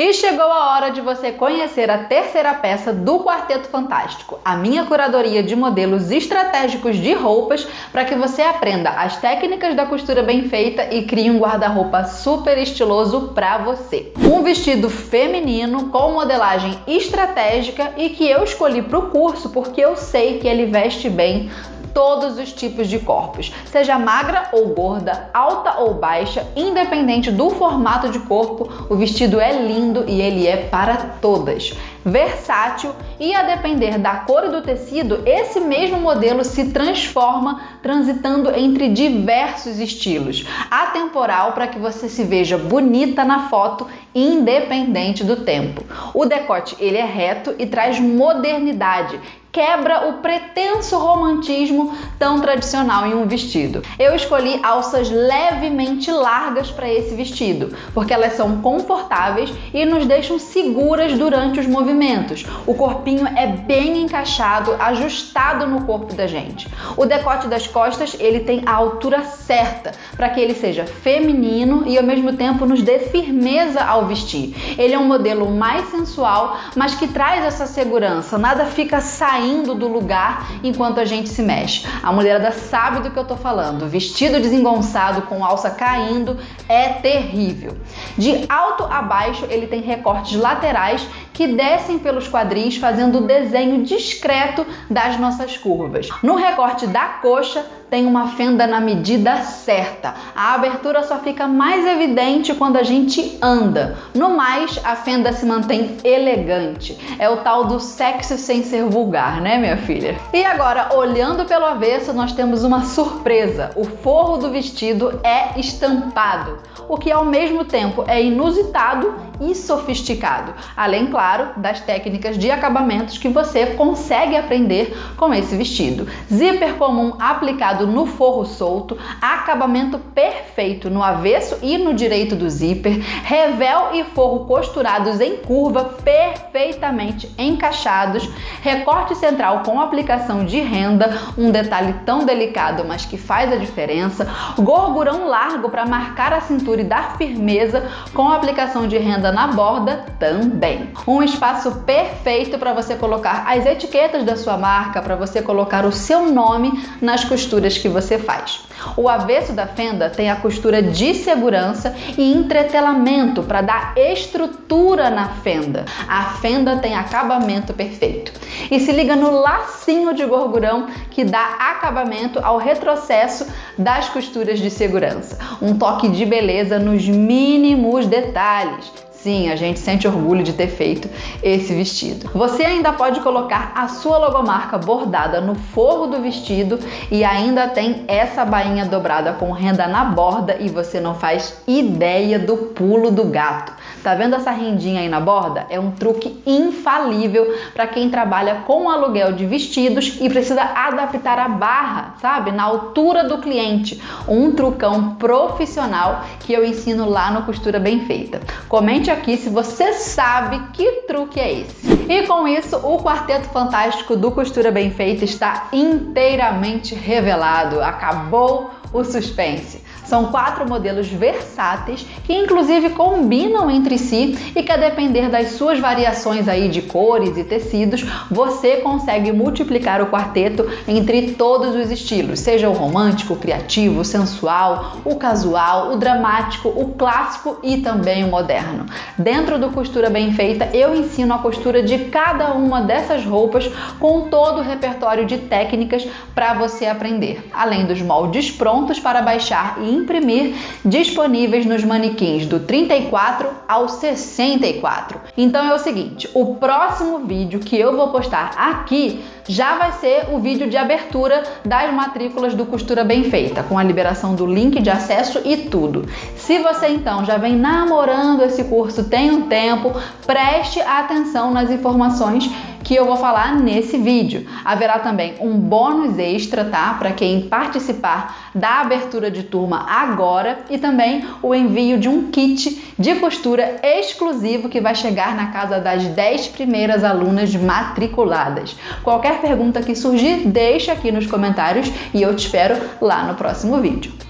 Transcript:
E chegou a hora de você conhecer a terceira peça do Quarteto Fantástico, a minha curadoria de modelos estratégicos de roupas para que você aprenda as técnicas da costura bem feita e crie um guarda-roupa super estiloso para você. Um vestido feminino com modelagem estratégica e que eu escolhi para o curso porque eu sei que ele veste bem todos os tipos de corpos, seja magra ou gorda, alta ou baixa, independente do formato de corpo, o vestido é lindo e ele é para todas versátil e a depender da cor do tecido, esse mesmo modelo se transforma transitando entre diversos estilos. Atemporal para que você se veja bonita na foto independente do tempo. O decote ele é reto e traz modernidade, quebra o pretenso romantismo tão tradicional em um vestido. Eu escolhi alças levemente largas para esse vestido, porque elas são confortáveis e nos deixam seguras durante os movimentos. O corpinho é bem encaixado, ajustado no corpo da gente. O decote das costas, ele tem a altura certa para que ele seja feminino e ao mesmo tempo nos dê firmeza ao vestir. Ele é um modelo mais sensual, mas que traz essa segurança. Nada fica saindo saindo do lugar enquanto a gente se mexe. A mulherada sabe do que eu tô falando. Vestido desengonçado com alça caindo é terrível. De alto a baixo, ele tem recortes laterais que descem pelos quadris, fazendo o desenho discreto das nossas curvas. No recorte da coxa, tem uma fenda na medida certa. A abertura só fica mais evidente quando a gente anda. No mais, a fenda se mantém elegante. É o tal do sexo sem ser vulgar, né, minha filha? E agora, olhando pelo avesso, nós temos uma surpresa. O forro do vestido é estampado, o que ao mesmo tempo é inusitado e sofisticado. Além, claro, das técnicas de acabamentos que você consegue aprender com esse vestido. Zíper comum aplicado no forro solto, acabamento perfeito no avesso e no direito do zíper, revel e forro costurados em curva perfeitamente encaixados, recorte central com aplicação de renda, um detalhe tão delicado, mas que faz a diferença, gorgurão largo para marcar a cintura e dar firmeza com aplicação de renda na borda também. Um espaço perfeito para você colocar as etiquetas da sua marca, para você colocar o seu nome nas costuras que você faz. O avesso da fenda tem a costura de segurança e entretelamento para dar estrutura na fenda. A fenda tem acabamento perfeito. E se liga no lacinho de gorgurão que dá acabamento ao retrocesso das costuras de segurança. Um toque de beleza nos mínimos detalhes. Sim, a gente sente orgulho de ter feito esse vestido. Você ainda pode colocar a sua logomarca bordada no forro do vestido e ainda tem essa bainha dobrada com renda na borda e você não faz ideia do pulo do gato. Tá vendo essa rendinha aí na borda? É um truque infalível para quem trabalha com aluguel de vestidos e precisa adaptar a barra, sabe, na altura do cliente. Um trucão profissional que eu ensino lá no Costura Bem Feita. Comente aqui se você sabe que truque é esse. E com isso, o Quarteto Fantástico do Costura Bem Feita está inteiramente revelado. Acabou o suspense. São quatro modelos versáteis que inclusive combinam entre si e que a depender das suas variações aí de cores e tecidos, você consegue multiplicar o quarteto entre todos os estilos, seja o romântico, o criativo, o sensual, o casual, o dramático, o clássico e também o moderno. Dentro do Costura Bem Feita, eu ensino a costura de cada uma dessas roupas com todo o repertório de técnicas para você aprender, além dos moldes prontos para baixar e imprimir disponíveis nos manequins do 34 ao 64. Então é o seguinte, o próximo vídeo que eu vou postar aqui já vai ser o vídeo de abertura das matrículas do Costura Bem Feita, com a liberação do link de acesso e tudo. Se você então já vem namorando esse curso tem um tempo, preste atenção nas informações que eu vou falar nesse vídeo. Haverá também um bônus extra, tá? Para quem participar da abertura de turma agora e também o envio de um kit de costura exclusivo que vai chegar na casa das 10 primeiras alunas matriculadas. Qualquer pergunta que surgir, deixa aqui nos comentários e eu te espero lá no próximo vídeo.